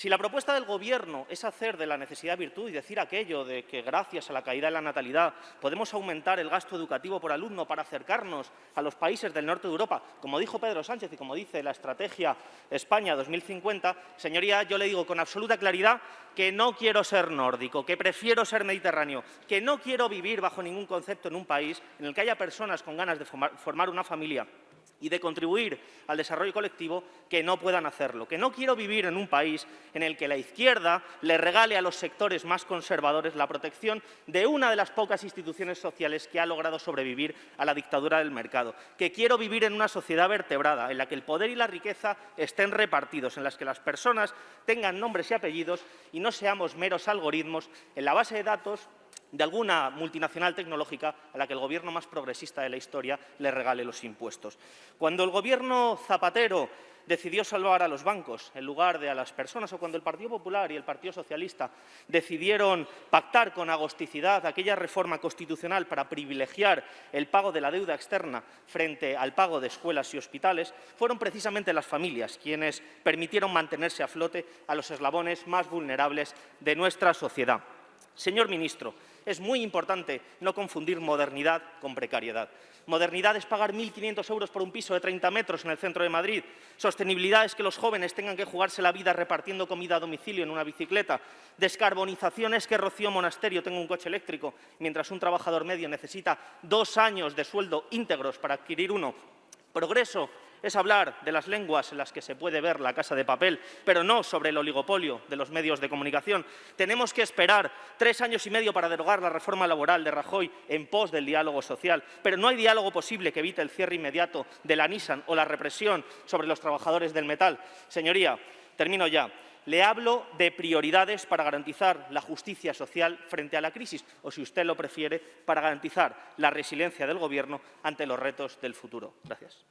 Si la propuesta del Gobierno es hacer de la necesidad virtud y decir aquello de que gracias a la caída de la natalidad podemos aumentar el gasto educativo por alumno para acercarnos a los países del norte de Europa, como dijo Pedro Sánchez y como dice la Estrategia España 2050, señoría, yo le digo con absoluta claridad que no quiero ser nórdico, que prefiero ser mediterráneo, que no quiero vivir bajo ningún concepto en un país en el que haya personas con ganas de formar una familia y de contribuir al desarrollo colectivo que no puedan hacerlo. Que no quiero vivir en un país en el que la izquierda le regale a los sectores más conservadores la protección de una de las pocas instituciones sociales que ha logrado sobrevivir a la dictadura del mercado. Que quiero vivir en una sociedad vertebrada, en la que el poder y la riqueza estén repartidos, en las que las personas tengan nombres y apellidos y no seamos meros algoritmos en la base de datos de alguna multinacional tecnológica a la que el gobierno más progresista de la historia le regale los impuestos. Cuando el gobierno Zapatero decidió salvar a los bancos en lugar de a las personas, o cuando el Partido Popular y el Partido Socialista decidieron pactar con agosticidad aquella reforma constitucional para privilegiar el pago de la deuda externa frente al pago de escuelas y hospitales, fueron precisamente las familias quienes permitieron mantenerse a flote a los eslabones más vulnerables de nuestra sociedad. Señor ministro, es muy importante no confundir modernidad con precariedad. Modernidad es pagar 1.500 euros por un piso de 30 metros en el centro de Madrid. Sostenibilidad es que los jóvenes tengan que jugarse la vida repartiendo comida a domicilio en una bicicleta. Descarbonización es que Rocío Monasterio tenga un coche eléctrico, mientras un trabajador medio necesita dos años de sueldo íntegros para adquirir uno. Progreso es hablar de las lenguas en las que se puede ver la casa de papel, pero no sobre el oligopolio de los medios de comunicación. Tenemos que esperar tres años y medio para derogar la reforma laboral de Rajoy en pos del diálogo social, pero no hay diálogo posible que evite el cierre inmediato de la Nissan o la represión sobre los trabajadores del metal. Señoría, termino ya. Le hablo de prioridades para garantizar la justicia social frente a la crisis, o si usted lo prefiere, para garantizar la resiliencia del Gobierno ante los retos del futuro. Gracias.